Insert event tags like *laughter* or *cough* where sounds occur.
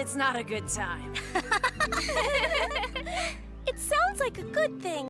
it's not a good time. *laughs* It sounds like a good thing.